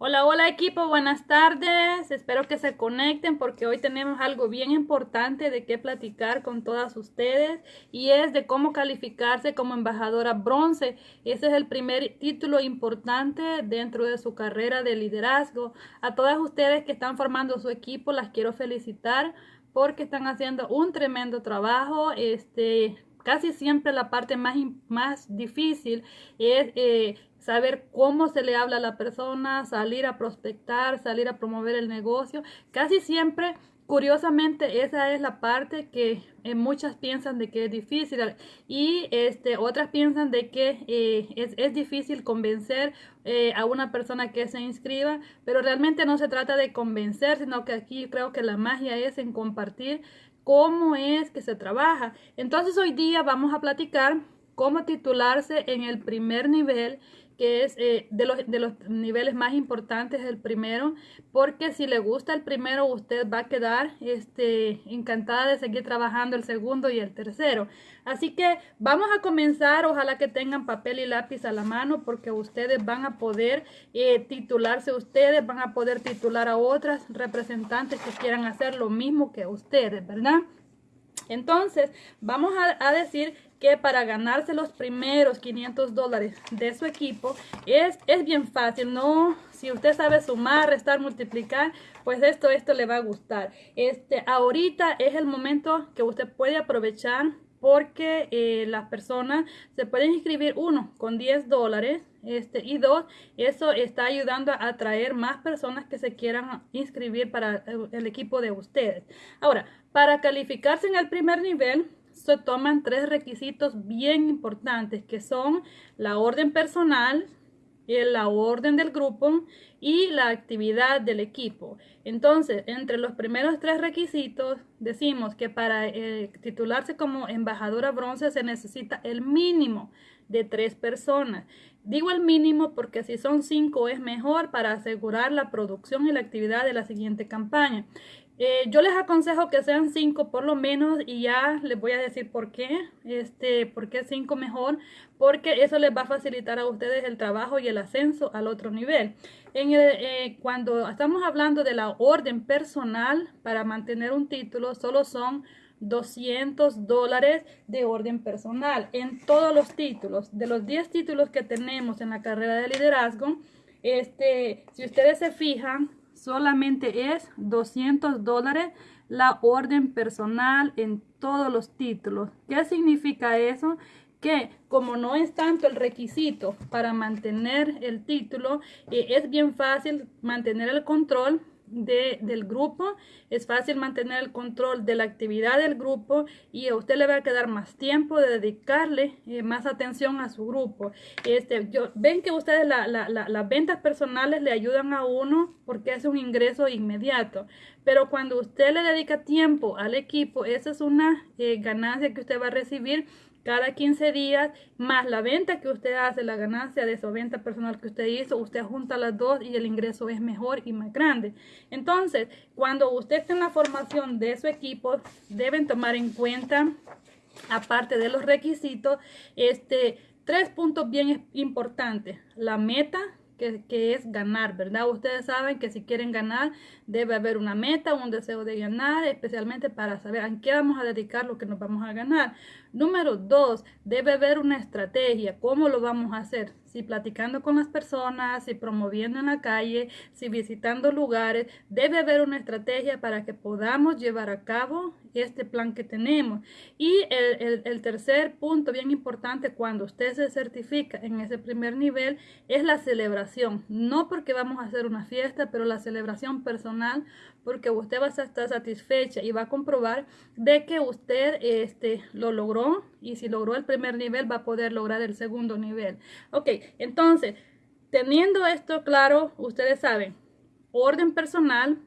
Hola, hola equipo, buenas tardes. Espero que se conecten porque hoy tenemos algo bien importante de qué platicar con todas ustedes y es de cómo calificarse como embajadora bronce. Ese es el primer título importante dentro de su carrera de liderazgo. A todas ustedes que están formando su equipo las quiero felicitar porque están haciendo un tremendo trabajo. Este, casi siempre la parte más, más difícil es eh, saber cómo se le habla a la persona, salir a prospectar, salir a promover el negocio. Casi siempre, curiosamente, esa es la parte que eh, muchas piensan de que es difícil y este, otras piensan de que eh, es, difícil convencer a una persona que se inscriba, pero realmente no se trata de convencer, sino que aquí creo que la magia es en compartir cómo es que se trabaja. Entonces hoy día vamos a platicar cómo titularse en el primer nivel que es eh, de, los, de los niveles más importantes el primero, porque si le gusta el primero, usted va a quedar este, encantada de seguir trabajando el segundo y el tercero. Así que vamos a comenzar, ojalá que tengan papel y lápiz a la mano, porque ustedes van a poder eh, titularse ustedes, van a poder titular a otras representantes que quieran hacer lo mismo que ustedes, ¿verdad? Entonces, vamos a, decir que para ganarse los primeros 500 dólares de su equipo es, es bien fácil, no, si usted sabe sumar, restar, multiplicar, pues esto, esto le va a gustar. Este, ahorita es el momento que usted puede aprovechar porque eh, las personas se pueden inscribir uno con 10 dólares este, y dos, eso está ayudando a atraer más personas que se quieran inscribir para el equipo de ustedes. Ahora, para calificarse en el primer nivel, se toman tres requisitos bien importantes que son la orden personal, la orden del grupo y la actividad del equipo. Entonces, entre los primeros tres requisitos, decimos que para eh, titularse como embajadora bronce se necesita el mínimo de tres personas. Digo el mínimo porque si son cinco es mejor para asegurar la producción y la actividad de la siguiente campaña. Eh, yo les aconsejo que sean cinco por lo menos y ya les voy a decir por qué, este, por qué cinco mejor, porque eso les va a facilitar a ustedes el trabajo y el ascenso al otro nivel. En eh, cuando estamos hablando de la orden personal para mantener un título, solo son 200 dólares de orden personal en todos los títulos. De los 10 títulos que tenemos en la carrera de liderazgo, este, si ustedes se fijan, solamente es 200 dólares la orden personal en todos los títulos. ¿Qué significa eso? Que como no es tanto el requisito para mantener el título, eh, es bien fácil mantener el control de, del grupo, es fácil mantener el control de la actividad del grupo y a usted le va a quedar más tiempo de dedicarle eh, más atención a su grupo. Este, yo, ven que ustedes las ventas personales le ayudan a uno porque es un ingreso inmediato, pero cuando usted le dedica tiempo al equipo, esa es una eh, ganancia que usted va a recibir cada 15 días, más la venta que usted hace, la ganancia de esa venta personal que usted hizo, usted junta las dos y el ingreso es mejor y más grande. Entonces, cuando usted está en la formación de su equipo, deben tomar en cuenta, aparte de los requisitos, este, tres puntos bien importantes. La meta, que, es ganar, ¿verdad? Ustedes saben que si quieren ganar debe haber una meta, un deseo de ganar, especialmente para saber a qué vamos a dedicar lo que nos vamos a ganar. Número dos, debe haber una estrategia, cómo lo vamos a hacer si platicando con las personas, si promoviendo en la calle, si visitando lugares, debe haber una estrategia para que podamos llevar a cabo este plan que tenemos. Y el, tercer punto bien importante cuando usted se certifica en ese primer nivel es la celebración. No porque vamos a hacer una fiesta, pero la celebración personal porque usted va a estar satisfecha y va a comprobar de que usted este, lo logró y si logró el primer nivel va a poder lograr el segundo nivel. Ok, entonces, teniendo esto claro, ustedes saben, orden personal,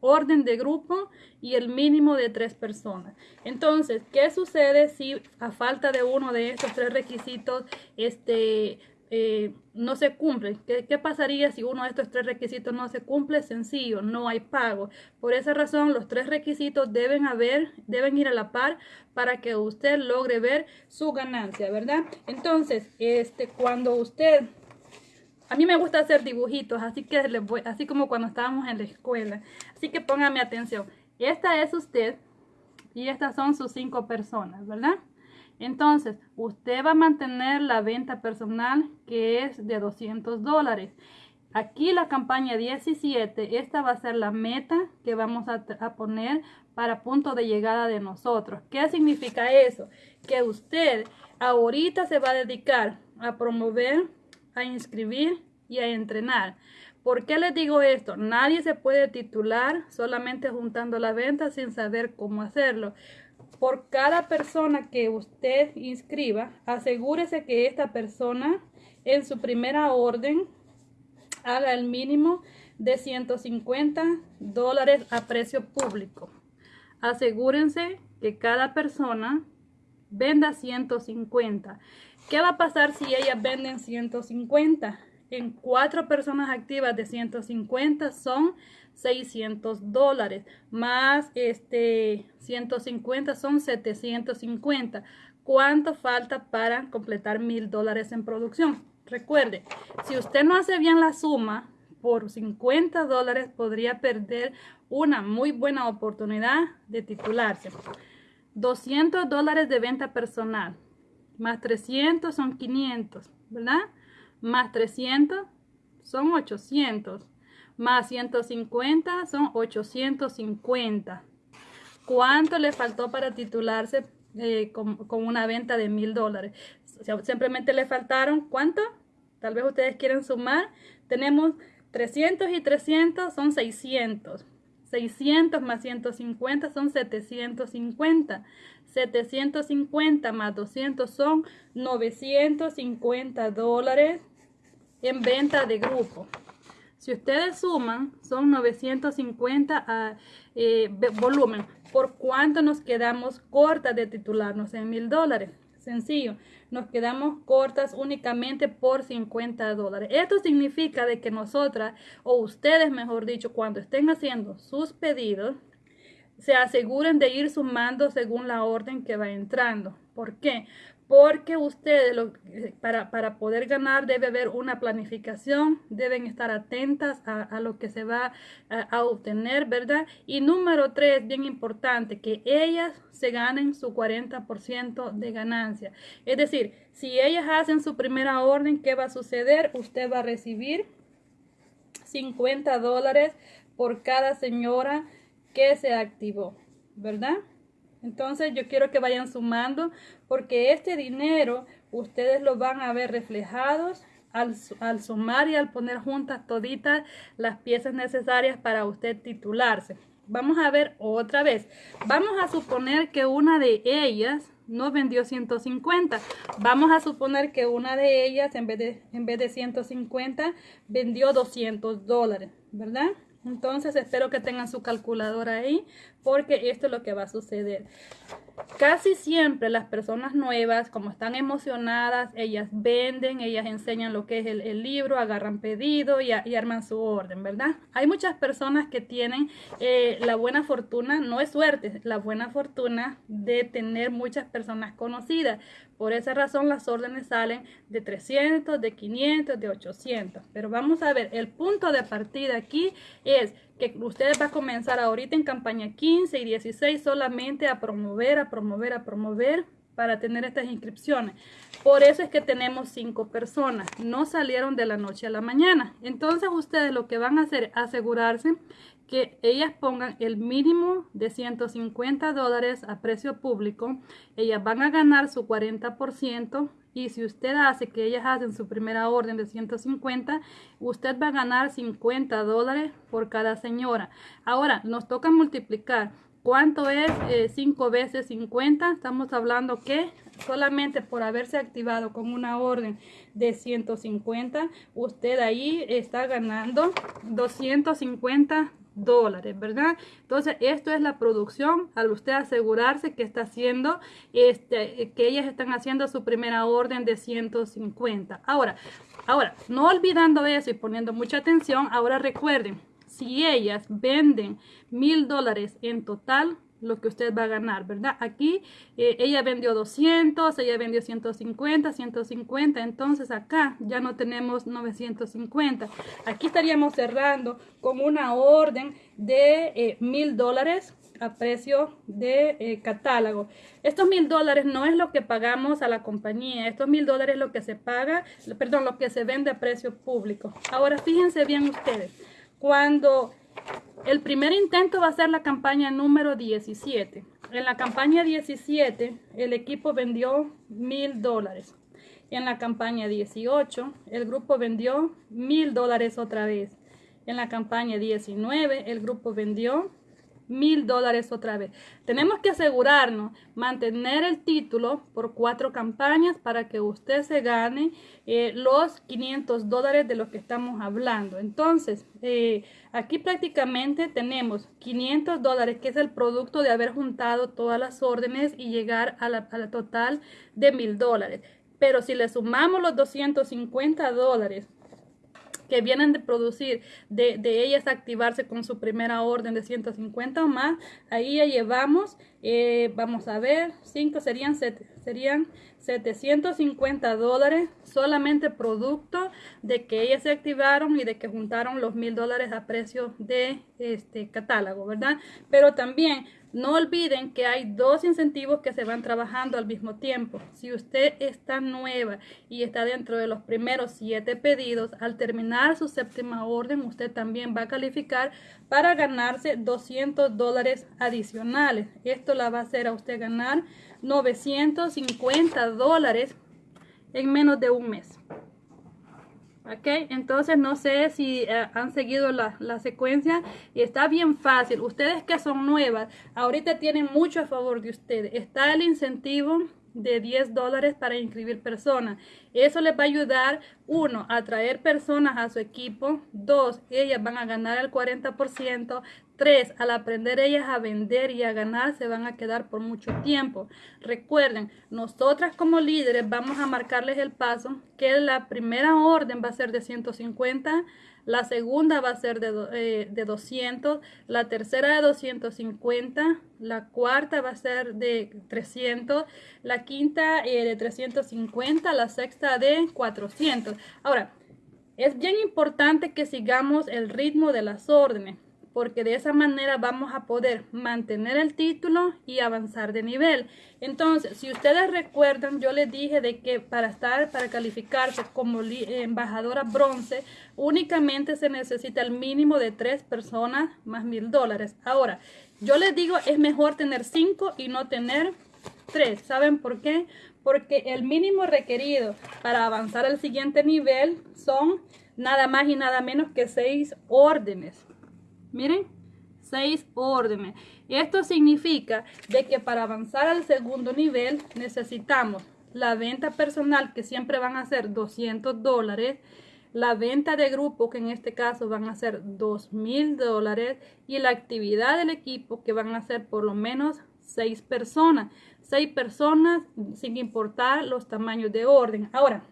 orden de grupo y el mínimo de tres personas. Entonces, ¿qué sucede si a falta de uno de estos tres requisitos, este, eh, no se cumple. ¿Qué, pasaría si uno de estos tres requisitos no se cumple? Sencillo, no hay pago. Por esa razón, los tres requisitos deben haber, deben ir a la par para que usted logre ver su ganancia, ¿verdad? Entonces, este, cuando usted A mí me gusta hacer dibujitos, así que así como cuando estábamos en la escuela. Así que póngame atención. Esta es usted y estas son sus cinco personas, ¿verdad? Entonces, usted va a mantener la venta personal que es de 200 dólares. Aquí la campaña 17, esta va a ser la meta que vamos a, poner para punto de llegada de nosotros. ¿Qué significa eso? Que usted ahorita se va a dedicar a promover, a inscribir y a entrenar. ¿Por qué les digo esto? Nadie se puede titular solamente juntando la venta sin saber cómo hacerlo. Por cada persona que usted inscriba, asegúrese que esta persona en su primera orden haga el mínimo de 150 dólares a precio público. Asegúrense que cada persona venda 150. ¿Qué va a pasar si ellas venden 150? En cuatro personas activas de 150 son 600 dólares. Más este 150 son 750. ¿Cuánto falta para completar mil dólares en producción? Recuerde, si usted no hace bien la suma, por 50 dólares podría perder una muy buena oportunidad de titularse. 200 dólares de venta personal, más 300 son 500, ¿verdad? Más 300 son 800, más 150 son 850. ¿Cuánto le faltó para titularse eh, con, con, una venta de mil dólares? Simplemente le faltaron, ¿cuánto? Tal vez ustedes quieren sumar. Tenemos 300 y 300 son 600. 600 más 150 son 750. 750 más 200 son 950 dólares en venta de grupo. Si ustedes suman, son 950 a eh, volumen. ¿Por cuánto nos quedamos cortas de titularnos en mil dólares? Sencillo, nos quedamos cortas únicamente por 50 dólares. Esto significa de que nosotras, o ustedes mejor dicho, cuando estén haciendo sus pedidos, se aseguren de ir sumando según la orden que va entrando. ¿Por qué? Porque ustedes eh, para, para, poder ganar debe haber una planificación, deben estar atentas a, lo que se va a, obtener, ¿verdad? Y número tres, bien importante, que ellas se ganen su 40% de ganancia. Es decir, si ellas hacen su primera orden, ¿qué va a suceder? Usted va a recibir 50 dólares por cada señora que se activó, ¿verdad? Entonces yo quiero que vayan sumando porque este dinero ustedes lo van a ver reflejados al, al, sumar y al poner juntas toditas las piezas necesarias para usted titularse. Vamos a ver otra vez. Vamos a suponer que una de ellas no vendió 150. Vamos a suponer que una de ellas en vez de, en vez de 150 vendió 200 dólares, ¿verdad? Entonces espero que tengan su calculadora ahí porque esto es lo que va a suceder. Casi siempre las personas nuevas, como están emocionadas, ellas venden, ellas enseñan lo que es el, libro, agarran pedido y, arman su orden, ¿verdad? Hay muchas personas que tienen eh, la buena fortuna, no es suerte, la buena fortuna de tener muchas personas conocidas. Por esa razón las órdenes salen de 300, de 500, de 800. Pero vamos a ver, el punto de partida aquí es que ustedes van a comenzar ahorita en campaña 15 y 16 solamente a promover, a promover, a promover para tener estas inscripciones. Por eso es que tenemos cinco personas. No salieron de la noche a la mañana. Entonces ustedes lo que van a hacer es asegurarse que ellas pongan el mínimo de 150 dólares a precio público. Ellas van a ganar su 40% y si usted hace que ellas hacen su primera orden de 150, usted va a ganar 50 dólares por cada señora. Ahora, nos toca multiplicar. ¿Cuánto es 5 eh, veces 50? Estamos hablando que solamente por haberse activado con una orden de 150, usted ahí está ganando 250 dólares, ¿verdad? Entonces, esto es la producción al usted asegurarse que está haciendo, este, que ellas están haciendo su primera orden de 150. Ahora, ahora, no olvidando eso y poniendo mucha atención, ahora recuerden, si ellas venden mil dólares en total, lo que usted va a ganar, ¿verdad? Aquí eh, ella vendió 200, ella vendió 150, 150, entonces acá ya no tenemos 950. Aquí estaríamos cerrando con una orden de eh, mil dólares a precio de eh, catálogo. Estos mil dólares no es lo que pagamos a la compañía, estos mil dólares es lo que se paga, perdón, lo que se vende a precio público. Ahora fíjense bien ustedes, cuando el primer intento va a ser la campaña número 17. En la campaña 17, el equipo vendió mil dólares. En la campaña 18, el grupo vendió mil dólares otra vez. En la campaña 19, el grupo vendió mil dólares otra vez. Tenemos que asegurarnos, mantener el título por cuatro campañas para que usted se gane eh, los 500 dólares de los que estamos hablando. Entonces, eh, aquí prácticamente tenemos 500 dólares, que es el producto de haber juntado todas las órdenes y llegar a la, a la total de mil dólares. Pero si le sumamos los 250 dólares que vienen de producir, de, de, ellas activarse con su primera orden de 150 o más, ahí ya llevamos, eh, vamos a ver, 5 serían, serían 750 dólares solamente producto de que ellas se activaron y de que juntaron los mil dólares a precio de este catálogo, ¿verdad? Pero también no olviden que hay dos incentivos que se van trabajando al mismo tiempo. Si usted está nueva y está dentro de los primeros siete pedidos, al terminar su séptima orden, usted también va a calificar para ganarse 200 dólares adicionales. Esto la va a hacer a usted ganar 950 dólares en menos de un mes. Ok, entonces no sé si eh, han seguido la, la, secuencia y está bien fácil. Ustedes que son nuevas, ahorita tienen mucho a favor de ustedes. Está el incentivo de 10 dólares para inscribir personas. Eso les va a ayudar, uno, a traer personas a su equipo. Dos, ellas van a ganar el 40%. Tres, al aprender ellas a vender y a ganar, se van a quedar por mucho tiempo. Recuerden, nosotras como líderes vamos a marcarles el paso que la primera orden va a ser de 150 la segunda va a ser de, 200, eh, la tercera de 250, la cuarta va a ser de 300, la quinta eh, de 350, la sexta de 400. Ahora, es bien importante que sigamos el ritmo de las órdenes porque de esa manera vamos a poder mantener el título y avanzar de nivel. Entonces, si ustedes recuerdan, yo les dije de que para estar, para calificarse como embajadora bronce, únicamente se necesita el mínimo de tres personas más mil dólares. Ahora, yo les digo, es mejor tener cinco y no tener tres. ¿Saben por qué? Porque el mínimo requerido para avanzar al siguiente nivel son nada más y nada menos que seis órdenes. Miren, seis órdenes. Esto significa de que para avanzar al segundo nivel necesitamos la venta personal que siempre van a ser 200 dólares, la venta de grupo que en este caso van a ser 2 mil dólares y la actividad del equipo que van a ser por lo menos seis personas. Seis personas sin importar los tamaños de orden. Ahora,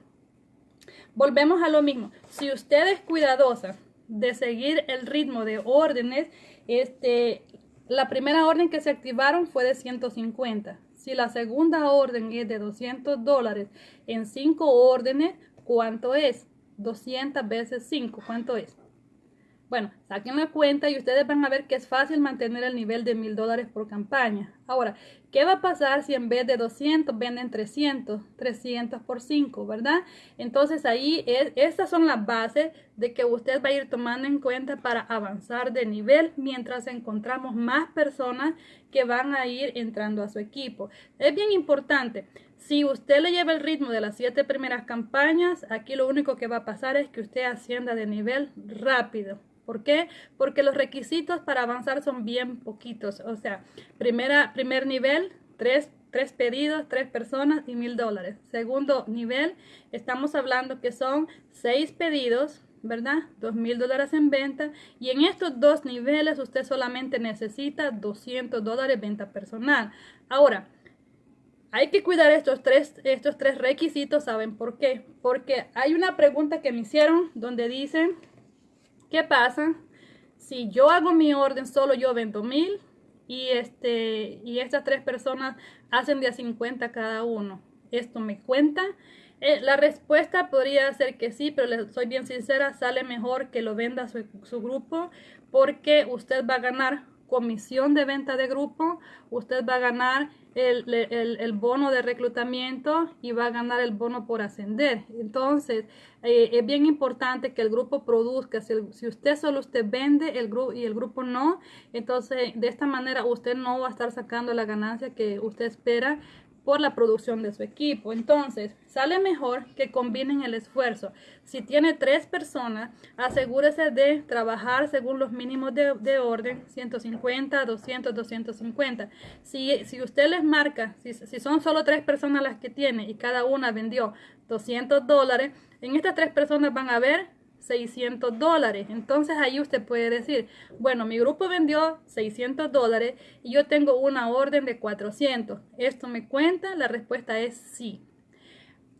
volvemos a lo mismo. Si usted es cuidadosa de seguir el ritmo de órdenes, este, la primera orden que se activaron fue de 150. Si la segunda orden es de 200 dólares en 5 órdenes, ¿cuánto es? 200 veces 5, ¿cuánto es? Bueno, saquen la cuenta y ustedes van a ver que es fácil mantener el nivel de mil dólares por campaña. Ahora, ¿qué va a pasar si en vez de 200 venden 300? 300 por 5, ¿verdad? Entonces ahí es, estas son las bases de que usted va a ir tomando en cuenta para avanzar de nivel mientras encontramos más personas que van a ir entrando a su equipo. Es bien importante. Si usted le lleva el ritmo de las siete primeras campañas, aquí lo único que va a pasar es que usted ascienda de nivel rápido. ¿Por qué? Porque los requisitos para avanzar son bien poquitos. O sea, primera, primer nivel, tres, tres pedidos, tres personas y mil dólares. Segundo nivel, estamos hablando que son seis pedidos, ¿verdad? Dos mil dólares en venta. Y en estos dos niveles usted solamente necesita 200 dólares venta personal. Ahora, hay que cuidar estos tres, estos tres requisitos. ¿Saben por qué? Porque hay una pregunta que me hicieron donde dicen ¿Qué pasa? Si yo hago mi orden, solo yo vendo mil, y, este, y estas tres personas hacen de a 50 cada uno. ¿Esto me cuenta? Eh, la respuesta podría ser que sí, pero le soy bien sincera, sale mejor que lo venda su grupo porque usted va a ganar comisión de venta de grupo, usted va a ganar el, el, el, bono de reclutamiento y va a ganar el bono por ascender. Entonces, eh, es bien importante que el grupo produzca. Si, si, usted solo usted vende el grupo y el grupo no, entonces de esta manera usted no va a estar sacando la ganancia que usted espera por la producción de su equipo. Entonces, sale mejor que combinen el esfuerzo. Si tiene tres personas, asegúrese de trabajar según los mínimos de, orden, 150, 200, 250. Si, si usted les marca, si, si son solo tres personas las que tiene y cada una vendió 200 dólares, en estas tres personas van a ver 600 dólares. Entonces ahí usted puede decir, bueno, mi grupo vendió 600 dólares y yo tengo una orden de 400. ¿Esto me cuenta? La respuesta es sí.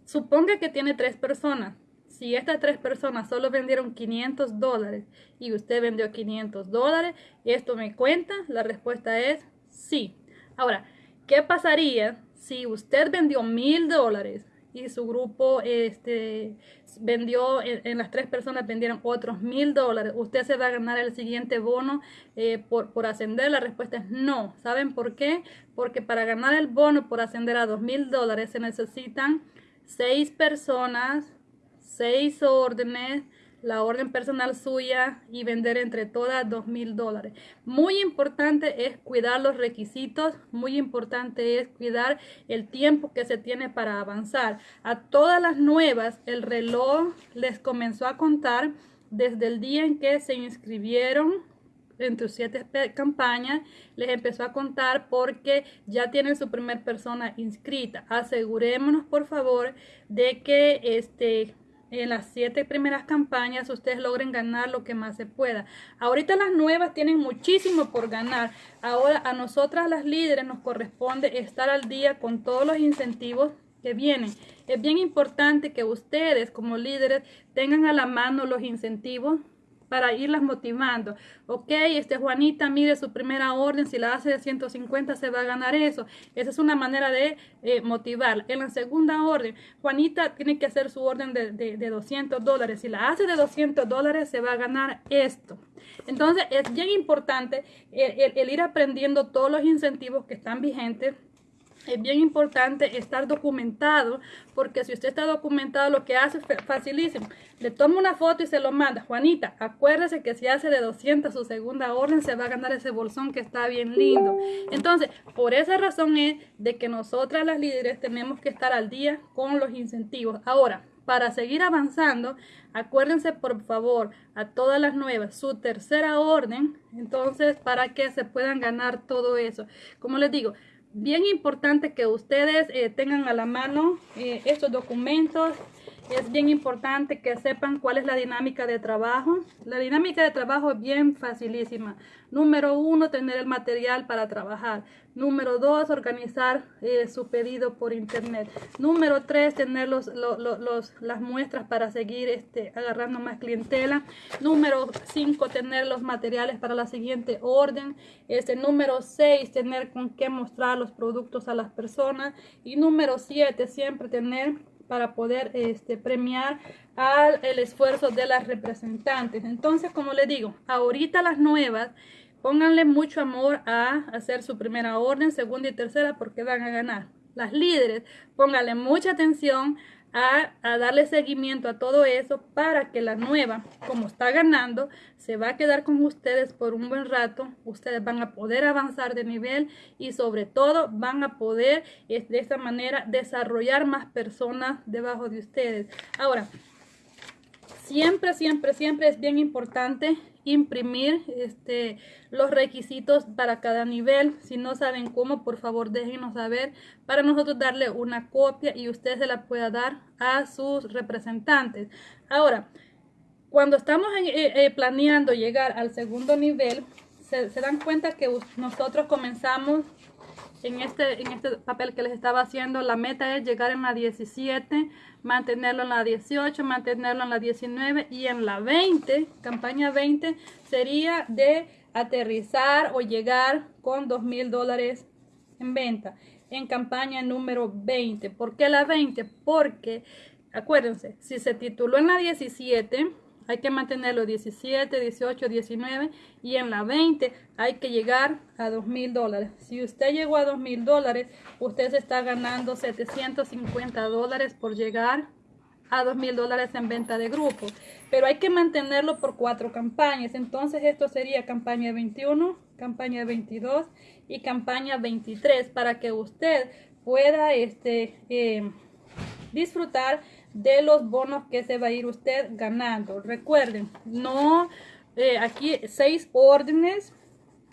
Suponga que tiene tres personas. Si estas tres personas solo vendieron 500 dólares y usted vendió 500 dólares, ¿esto me cuenta? La respuesta es sí. Ahora, ¿qué pasaría si usted vendió mil dólares y su grupo este, vendió, en, las tres personas vendieron otros mil dólares, usted se va a ganar el siguiente bono eh, por, por ascender. La respuesta es no. ¿Saben por qué? Porque para ganar el bono por ascender a dos mil dólares se necesitan seis personas, seis órdenes, la orden personal suya y vender entre todas dos mil dólares. Muy importante es cuidar los requisitos, muy importante es cuidar el tiempo que se tiene para avanzar. A todas las nuevas el reloj les comenzó a contar desde el día en que se inscribieron entre siete campañas, les empezó a contar porque ya tienen su primer persona inscrita. Asegurémonos, por favor, de que este en las siete primeras campañas ustedes logren ganar lo que más se pueda. Ahorita las nuevas tienen muchísimo por ganar. Ahora a nosotras las líderes nos corresponde estar al día con todos los incentivos que vienen. Es bien importante que ustedes como líderes tengan a la mano los incentivos para irlas motivando. Ok, este Juanita, mire su primera orden, si la hace de 150 se va a ganar eso. Esa es una manera de eh, motivar. En la segunda orden, Juanita tiene que hacer su orden de, de, 200 dólares. Si la hace de 200 dólares se va a ganar esto. Entonces es bien importante el ir aprendiendo todos los incentivos que están vigentes es bien importante estar documentado, porque si usted está documentado, lo que hace es facilísimo. Le toma una foto y se lo manda. Juanita, acuérdese que si hace de 200 su segunda orden, se va a ganar ese bolsón que está bien lindo. Entonces, por esa razón es de que nosotras las líderes tenemos que estar al día con los incentivos. Ahora, para seguir avanzando, acuérdense por favor a todas las nuevas, su tercera orden, entonces para que se puedan ganar todo eso. Como les digo, bien importante que ustedes eh, tengan a la mano eh, estos documentos. Es bien importante que sepan cuál es la dinámica de trabajo. La dinámica de trabajo es bien facilísima. Número uno, tener el material para trabajar. Número dos, organizar eh, su pedido por internet. Número tres, tener los, las muestras para seguir este, agarrando más clientela. Número cinco, tener los materiales para la siguiente orden. Este, número seis, tener con qué mostrar los productos a las personas. Y número siete, siempre tener para poder este, premiar al el esfuerzo de las representantes. Entonces, como les digo, ahorita las nuevas Pónganle mucho amor a hacer su primera orden, segunda y tercera porque van a ganar. Las líderes, pónganle mucha atención a, darle seguimiento a todo eso para que la nueva, como está ganando, se va a quedar con ustedes por un buen rato. Ustedes van a poder avanzar de nivel y sobre todo van a poder de esta manera desarrollar más personas debajo de ustedes. Ahora, siempre, siempre, siempre es bien importante imprimir este, los requisitos para cada nivel. Si no saben cómo, por favor déjenos saber para nosotros darle una copia y usted se la pueda dar a sus representantes. Ahora, cuando estamos eh, eh, planeando llegar al segundo nivel, se, se dan cuenta que nosotros comenzamos en este, en este papel que les estaba haciendo, la meta es llegar en la 17, mantenerlo en la 18, mantenerlo en la 19 y en la 20, campaña 20, sería de aterrizar o llegar con dos mil dólares en venta en campaña número 20. ¿Por qué la 20? Porque, acuérdense, si se tituló en la 17, hay que mantenerlo 17, 18, 19 y en la 20 hay que llegar a 2 mil dólares. Si usted llegó a 2 mil dólares, usted se está ganando 750 dólares por llegar a 2 mil dólares en venta de grupo. Pero hay que mantenerlo por cuatro campañas. Entonces esto sería campaña 21, campaña 22 y campaña 23 para que usted pueda este, eh, disfrutar de los bonos que se va a ir usted ganando. Recuerden, no, eh, aquí seis órdenes,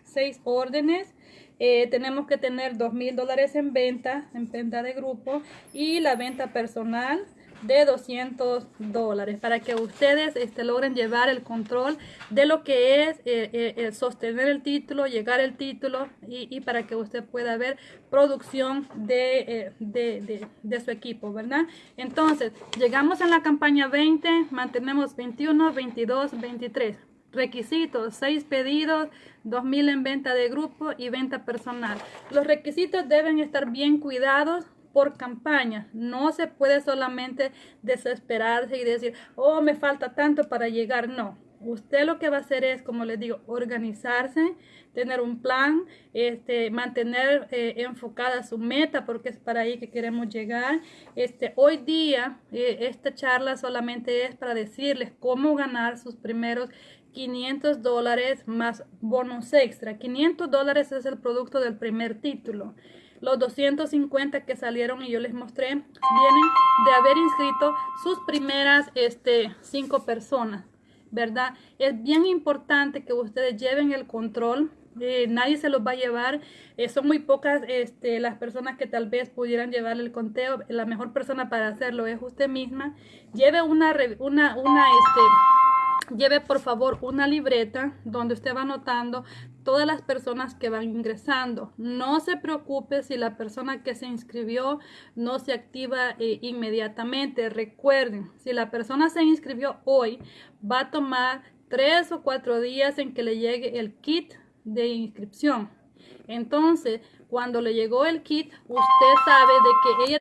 seis órdenes. Eh, tenemos que tener dos mil dólares en venta, en venta de grupo y la venta personal de 200 dólares para que ustedes este, logren llevar el control de lo que es eh, eh, sostener el título, llegar el título y, para que usted pueda ver producción eh, de, de, de, su equipo, ¿verdad? Entonces, llegamos en la campaña 20, mantenemos 21, 22, 23. Requisitos, 6 pedidos, 2000 en venta de grupo y venta personal. Los requisitos deben estar bien cuidados por campaña. No se puede solamente desesperarse y decir, oh, me falta tanto para llegar. No. Usted lo que va a hacer es, como les digo, organizarse, tener un plan, este, mantener eh, enfocada su meta, porque es para ahí que queremos llegar. Este, hoy día, eh, esta charla solamente es para decirles cómo ganar sus primeros 500 dólares más bonos extra. 500 dólares es el producto del primer título. Los 250 que salieron y yo les mostré vienen de haber inscrito sus primeras este, cinco personas, ¿verdad? Es bien importante que ustedes lleven el control eh, nadie se los va a llevar. Eh, son muy pocas este, las personas que tal vez pudieran llevar el conteo. La mejor persona para hacerlo es usted misma. Lleve una, una, una, este, lleve por favor una libreta donde usted va anotando todas las personas que van ingresando. No se preocupe si la persona que se inscribió no se activa eh, inmediatamente. Recuerden, si la persona se inscribió hoy, va a tomar tres o cuatro días en que le llegue el kit de inscripción. Entonces, cuando le llegó el kit, usted sabe de que ella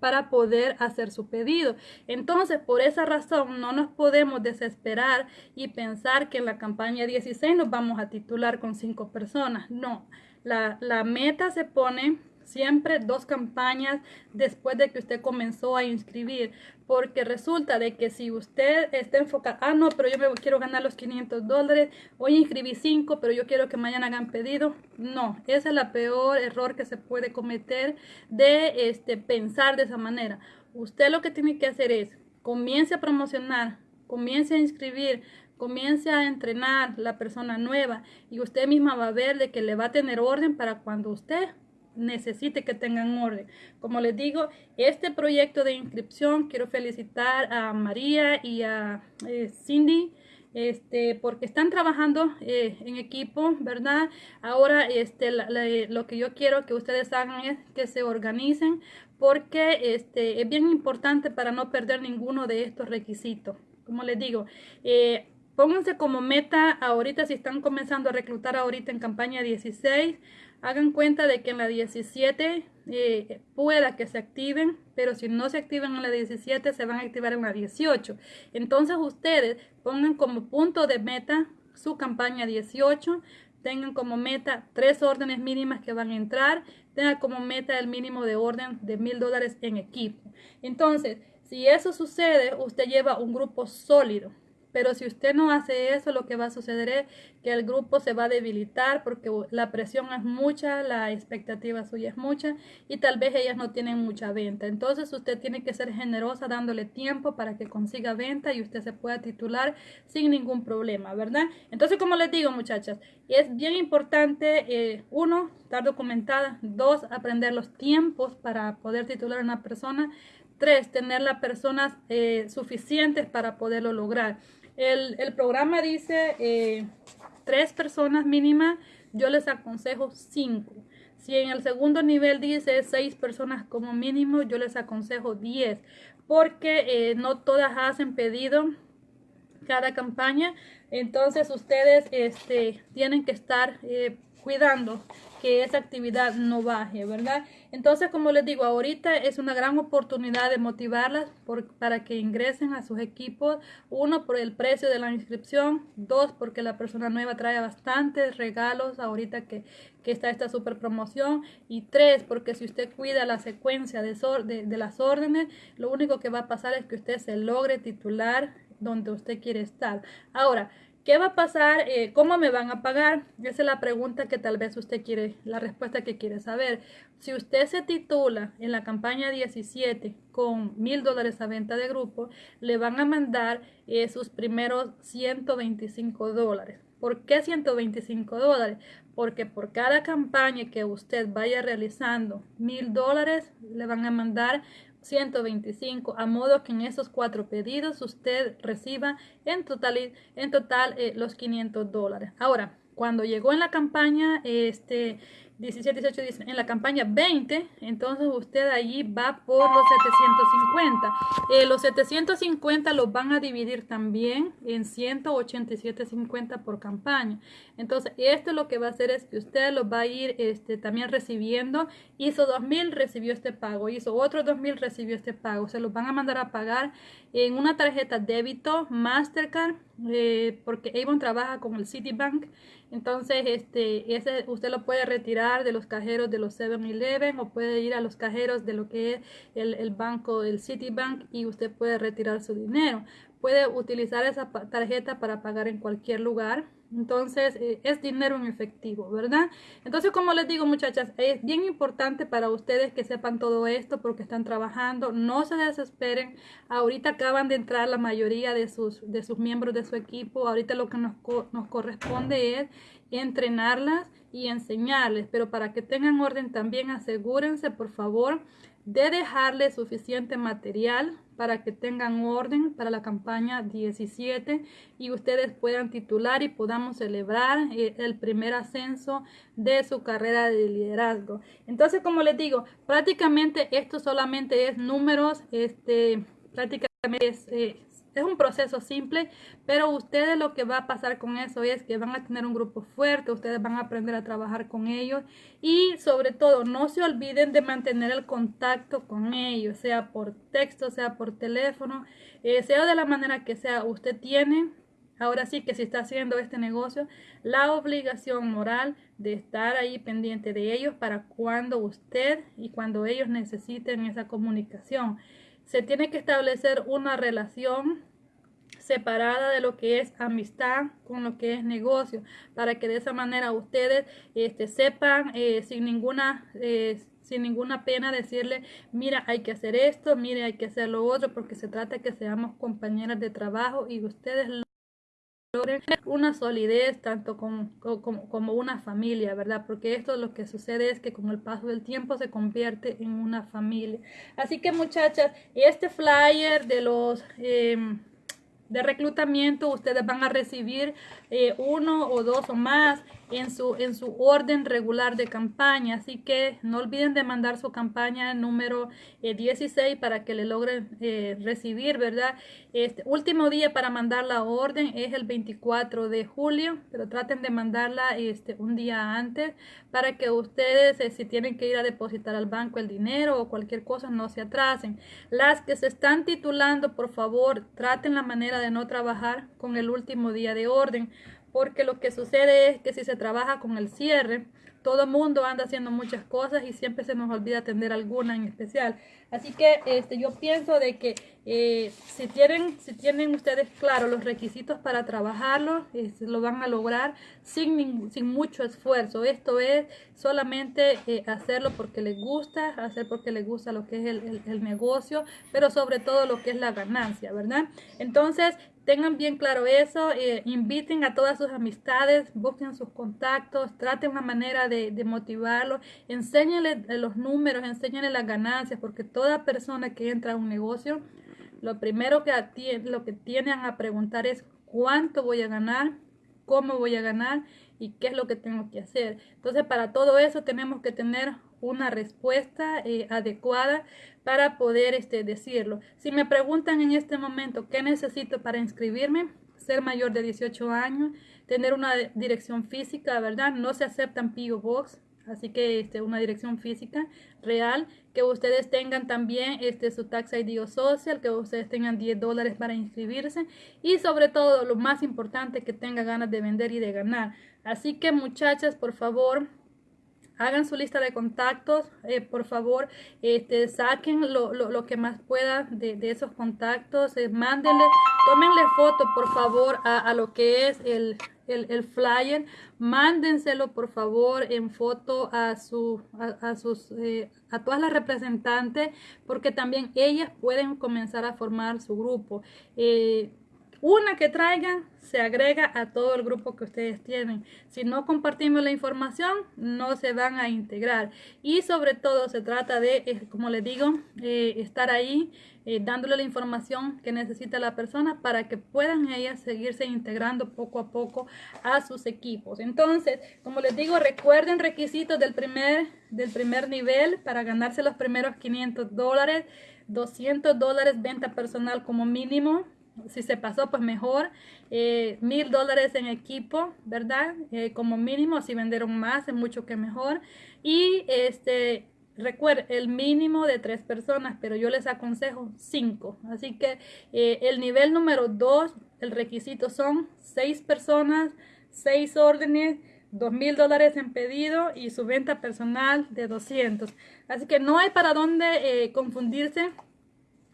para poder hacer su pedido. Entonces, por esa razón, no nos podemos desesperar y pensar que en la campaña 16 nos vamos a titular con cinco personas. No, la, la meta se pone siempre dos campañas después de que usted comenzó a inscribir porque resulta de que si usted está enfocado, ah no, pero yo me quiero ganar los 500 dólares, hoy inscribí 5, pero yo quiero que mañana hagan pedido, no, ese es el peor error que se puede cometer de este, pensar de esa manera. Usted lo que tiene que hacer es, comience a promocionar, comience a inscribir, comience a entrenar la persona nueva y usted misma va a ver de que le va a tener orden para cuando usted necesite que tengan orden. Como les digo, este proyecto de inscripción quiero felicitar a María y a eh, Cindy. Este, porque están trabajando eh, en equipo, ¿verdad? Ahora, este, lo que yo quiero que ustedes hagan es que se organicen, porque este, es bien importante para no perder ninguno de estos requisitos. Como les digo, eh, pónganse como meta ahorita, si están comenzando a reclutar ahorita en campaña 16, hagan cuenta de que en la 17 eh, pueda que se activen, pero si no se activan en la 17 se van a activar en la 18. Entonces ustedes pongan como punto de meta su campaña 18, tengan como meta tres órdenes mínimas que van a entrar, tengan como meta el mínimo de orden de mil dólares en equipo. Entonces, si eso sucede, usted lleva un grupo sólido. Pero si usted no hace eso, lo que va a suceder es que el grupo se va a debilitar porque la presión es mucha, la expectativa suya es mucha y tal vez ellas no tienen mucha venta. Entonces usted tiene que ser generosa dándole tiempo para que consiga venta y usted se pueda titular sin ningún problema, ¿verdad? Entonces, como les digo, muchachas, es bien importante, eh, uno, estar documentada, dos, aprender los tiempos para poder titular a una persona, tres, tener las personas eh, suficientes para poderlo lograr. El, programa dice eh, tres personas mínimas, yo les aconsejo cinco. Si en el segundo nivel dice seis personas como mínimo, yo les aconsejo diez, porque eh, no todas hacen pedido cada campaña. Entonces ustedes este, tienen que estar eh, cuidando que esa actividad no baje, ¿verdad? Entonces, como les digo, ahorita es una gran oportunidad de motivarlas para que ingresen a sus equipos. Uno, por el precio de la inscripción. Dos, porque la persona nueva trae bastantes regalos ahorita que, que está esta super promoción. Y tres, porque si usted cuida la secuencia de, de, de las órdenes, lo único que va a pasar es que usted se logre titular donde usted quiere estar. Ahora, ¿Qué va a pasar? Eh, ¿Cómo me van a pagar? Esa es la pregunta que tal vez usted quiere, la respuesta que quiere saber. Si usted se titula en la campaña 17 con mil dólares a venta de grupo, le van a mandar eh, sus primeros 125 dólares. ¿Por qué 125 dólares? Porque por cada campaña que usted vaya realizando mil dólares, le van a mandar 125, a modo que en esos cuatro pedidos usted reciba en total, en total eh, los 500 dólares. Ahora, cuando llegó en la campaña, este, 17, 18, 19, en la campaña 20, entonces usted allí va por los 750. Eh, los 750 los van a dividir también en 187.50 por campaña. Entonces, esto lo que va a hacer es que usted lo va a ir este, también recibiendo. Hizo 2000, recibió este pago. Hizo otro 2000, recibió este pago. Se los van a mandar a pagar en una tarjeta débito Mastercard, eh, porque Avon trabaja con el Citibank. Entonces, este, ese usted lo puede retirar de los cajeros de los 7-Eleven o puede ir a los cajeros de lo que es el, el banco del Citibank y usted puede retirar su dinero. Puede utilizar esa tarjeta para pagar en cualquier lugar entonces, eh, es dinero en efectivo, ¿verdad? Entonces, como les digo, muchachas, es bien importante para ustedes que sepan todo esto porque están trabajando. No se desesperen. Ahorita acaban de entrar la mayoría de sus, de sus miembros de su equipo. Ahorita lo que nos, nos corresponde es entrenarlas y enseñarles. Pero para que tengan orden también, asegúrense, por favor, de dejarle suficiente material para que tengan orden para la campaña 17 y ustedes puedan titular y podamos celebrar eh, el primer ascenso de su carrera de liderazgo. Entonces, como les digo, prácticamente esto solamente es números, este, prácticamente es, eh, es un proceso simple, pero ustedes lo que va a pasar con eso es que van a tener un grupo fuerte, ustedes van a aprender a trabajar con ellos y sobre todo no se olviden de mantener el contacto con ellos, sea por texto, sea por teléfono, eh, sea de la manera que sea, usted tiene Ahora sí que si está haciendo este negocio, la obligación moral de estar ahí pendiente de ellos para cuando usted y cuando ellos necesiten esa comunicación se tiene que establecer una relación separada de lo que es amistad con lo que es negocio para que de esa manera ustedes este, sepan eh, sin ninguna eh, sin ninguna pena decirle mira hay que hacer esto mire hay que hacer lo otro porque se trata que seamos compañeras de trabajo y ustedes una solidez tanto como, como, una familia, ¿verdad? Porque esto lo que sucede es que con el paso del tiempo se convierte en una familia. Así que muchachas, este flyer de los... Em, de reclutamiento ustedes van a recibir eh, uno o dos o más en su, en su orden regular de campaña. Así que no olviden de mandar su campaña número 16 eh, para que le logren eh, recibir, ¿verdad? Este último día para mandar la orden es el 24 de julio, pero traten de mandarla este, un día antes para que ustedes, eh, si tienen que ir a depositar al banco el dinero o cualquier cosa, no se atrasen. Las que se están titulando, por favor, traten la manera de no trabajar con el último día de orden porque lo que sucede es que si se trabaja con el cierre, todo el mundo anda haciendo muchas cosas y siempre se nos olvida atender alguna en especial. Así que este, yo pienso de que eh, si, tienen, si tienen ustedes claro los requisitos para trabajarlo, lo van a lograr sin, sin mucho esfuerzo. Esto es solamente eh, hacerlo porque les gusta, hacer porque les gusta lo que es el, el negocio, pero sobre todo lo que es la ganancia, ¿verdad? Entonces, Tengan bien claro eso, eh, inviten a todas sus amistades, busquen sus contactos, traten una manera de, de motivarlos, enséñenles los números, enséñenles las ganancias, porque toda persona que entra a un negocio, lo primero que, lo que tienen a preguntar es cuánto voy a ganar, cómo voy a ganar y qué es lo que tengo que hacer. Entonces, para todo eso tenemos que tener una respuesta eh, adecuada para poder este, decirlo. Si me preguntan en este momento qué necesito para inscribirme, ser mayor de 18 años, tener una dirección física, ¿verdad? No se aceptan PO así que este, una dirección física real, que ustedes tengan también este, su tax ID o social, que ustedes tengan 10 dólares para inscribirse y sobre todo lo más importante, que tengan ganas de vender y de ganar. Así que muchachas, por favor, hagan su lista de contactos, eh, por favor, este, saquen lo, lo, lo, que más puedan de, de esos contactos, eh, mándenle, tómenle foto, por favor, a, a lo que es el, el, el, flyer, mándenselo, por favor, en foto a, su, a sus, eh, a todas las representantes, porque también ellas pueden comenzar a formar su grupo. Una que traigan se agrega a todo el grupo que ustedes tienen. Si no compartimos la información, no se van a integrar. Y sobre todo se trata de, eh, como les digo, eh, estar ahí eh, dándole la información que necesita la persona para que puedan ellas seguirse integrando poco a poco a sus equipos. Entonces, como les digo, recuerden requisitos del primer, del primer nivel para ganarse los primeros 500 dólares, 200 dólares venta personal como mínimo si se pasó, pues mejor. Eh, mil dólares en equipo, ¿verdad? Eh, como mínimo, si vendieron más, es mucho que mejor. Y este, recuerden, el mínimo de tres personas, pero yo les aconsejo cinco. Así que eh, el nivel número dos, el requisito son seis personas, seis órdenes, dos mil dólares en pedido y su venta personal de 200. Así que no hay para dónde confundirse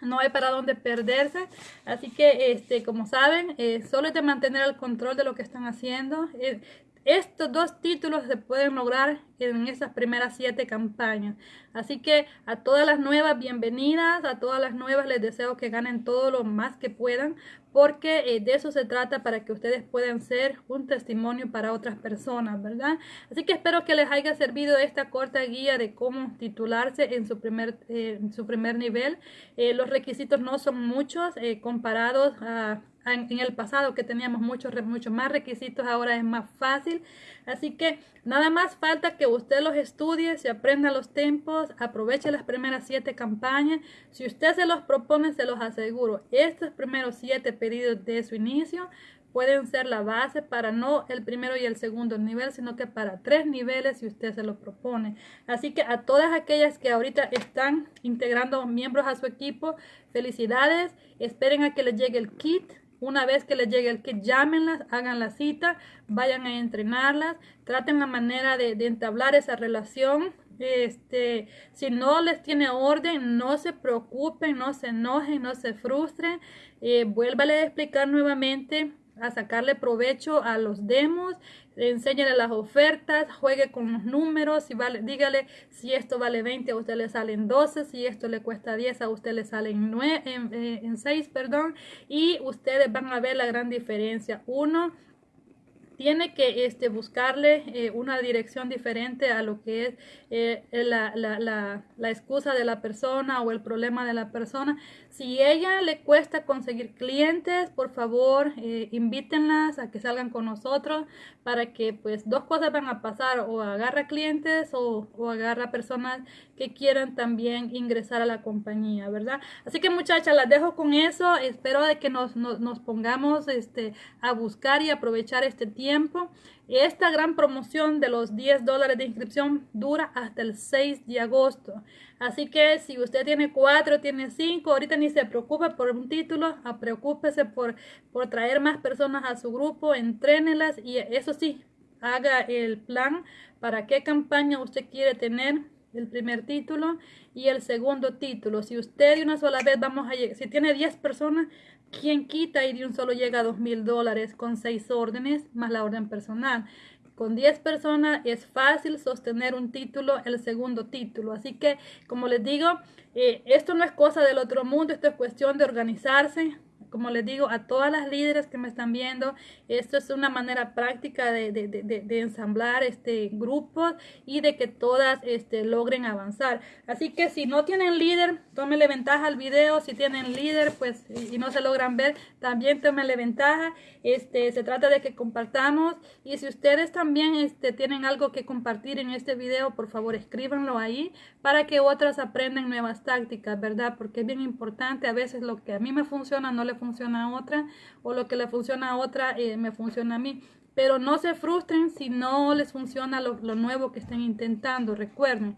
no hay para dónde perderse. Así que, este, como saben, eh, solo es de mantener el control de lo que están haciendo. Eh, estos dos títulos se pueden lograr en esas primeras siete campañas. Así que a todas las nuevas, bienvenidas. A todas las nuevas les deseo que ganen todo lo más que puedan. Porque eh, de eso se trata para que ustedes puedan ser un testimonio para otras personas, ¿verdad? Así que espero que les haya servido esta corta guía de cómo titularse en su primer, eh, en su primer nivel. Eh, los requisitos no son muchos comparados a en, el pasado que teníamos muchos muchos más requisitos, ahora es más fácil. Así que nada más falta que usted los estudie, se aprenda los tiempos, aproveche las primeras siete campañas. Si usted se los propone, se los aseguro, estos primeros siete pedidos de su inicio pueden ser la base para no el primero y el segundo nivel, sino que para tres niveles si usted se lo propone. Así que a todas aquellas que ahorita están integrando miembros a su equipo, felicidades, esperen a que les llegue el kit una vez que les llegue el kit, llámenlas, hagan la cita, vayan a entrenarlas, traten la manera de, entablar esa relación. Este, si no les tiene orden, no se preocupen, no se enojen, no se frustren. Eh, vuélvale a explicar nuevamente a sacarle provecho a los demos, enséñale las ofertas, juegue con los números, si vale, dígale si esto vale 20 a usted le salen 12, si esto le cuesta 10 a usted le salen 9, en, en 6, perdón, y ustedes van a ver la gran diferencia. Uno, tiene que este, buscarle eh, una dirección diferente a lo que es eh, la, excusa de la persona o el problema de la persona. Si ella le cuesta conseguir clientes, por favor, eh, invítenlas a que salgan con nosotros para que pues dos cosas van a pasar, o agarra clientes o, o agarra personas que quieran también ingresar a la compañía, ¿verdad? Así que muchachas, las dejo con eso. Espero de que nos, nos, pongamos este, a buscar y aprovechar este tiempo. Esta gran promoción de los 10 dólares de inscripción dura hasta el 6 de agosto. Así que si usted tiene 4, tiene 5, ahorita ni se preocupe por un título, preocúpese por, por traer más personas a su grupo, entrénelas y eso sí, haga el plan para qué campaña usted quiere tener el primer título y el segundo título. Si usted de una sola vez vamos a si tiene 10 personas, ¿quién quita y de un solo llega a dos mil dólares con seis órdenes más la orden personal? Con 10 personas es fácil sostener un título, el segundo título. Así que, como les digo, eh, esto no es cosa del otro mundo, esto es cuestión de organizarse, como les digo, a todas las líderes que me están viendo, esto es una manera práctica de, de, de, de ensamblar este grupos y de que todas este, logren avanzar. Así que si no tienen líder, tómenle ventaja al video. Si tienen líder, pues, y, no se logran ver, también tómenle ventaja. Este, se trata de que compartamos. Y si ustedes también este, tienen algo que compartir en este video, por favor, escríbanlo ahí para que otras aprendan nuevas tácticas, ¿verdad? Porque es bien importante. A veces lo que a mí me funciona no le funciona a otra o lo que le funciona a otra eh, me funciona a mí. Pero no se frustren si no les funciona lo, nuevo que estén intentando. Recuerden,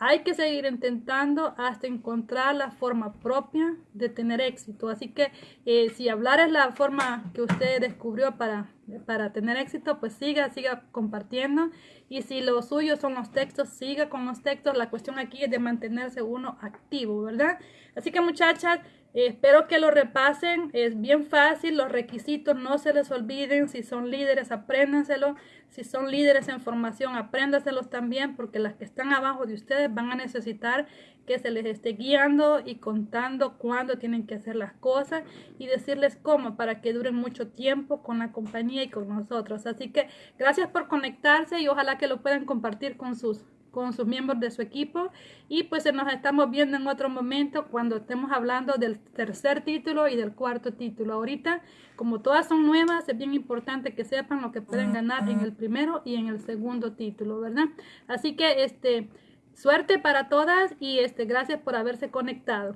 hay que seguir intentando hasta encontrar la forma propia de tener éxito. Así que eh, si hablar es la forma que usted descubrió para, para tener éxito, pues siga, siga compartiendo. Y si lo suyo son los textos, siga con los textos. La cuestión aquí es de mantenerse uno activo, ¿verdad? Así que muchachas, espero que lo repasen, es bien fácil, los requisitos no se les olviden, si son líderes apréndanselo, si son líderes en formación apréndaselos también porque las que están abajo de ustedes van a necesitar que se les esté guiando y contando cuándo tienen que hacer las cosas y decirles cómo para que duren mucho tiempo con la compañía y con nosotros. Así que gracias por conectarse y ojalá que lo puedan compartir con sus con sus miembros de su equipo y pues nos estamos viendo en otro momento cuando estemos hablando del tercer título y del cuarto título. Ahorita, como todas son nuevas, es bien importante que sepan lo que pueden ganar en el primero y en el segundo título, ¿verdad? Así que este suerte para todas y este gracias por haberse conectado.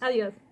Adiós.